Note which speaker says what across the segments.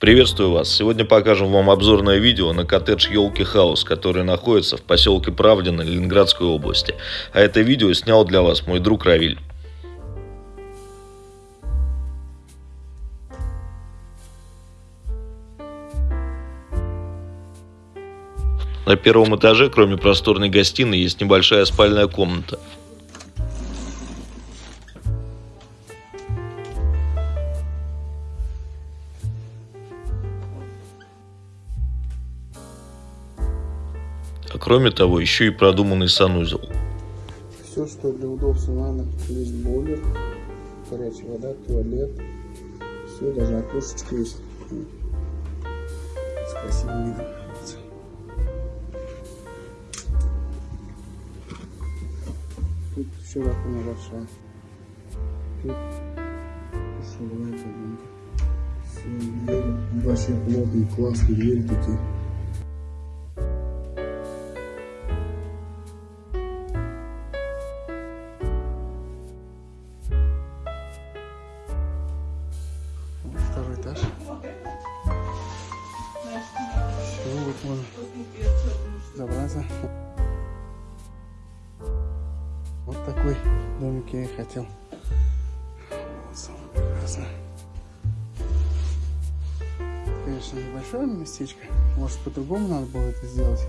Speaker 1: Приветствую вас! Сегодня покажем вам обзорное видео на коттедж Елки Хаус, который находится в поселке Правдино Ленинградской области. А это видео снял для вас мой друг Равиль. На первом этаже, кроме просторной гостиной, есть небольшая спальная комната. А кроме того, еще и продуманный санузел.
Speaker 2: Все, что для удобства надо. Есть бойлер, горячая вода, туалет. Все, даже окошечко есть. С красивым видом. Тут еще раковина большая. Тут. Все, двери вообще плотные, классные двери такие. Забраться. Вот такой домик я и хотел. Вот самое прекрасное. Конечно, небольшое местечко. Может, по-другому надо было это сделать.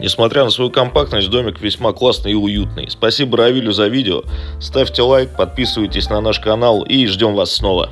Speaker 1: Несмотря на свою компактность, домик весьма классный и уютный. Спасибо Равилю за видео. Ставьте лайк, подписывайтесь на наш канал и ждем вас снова.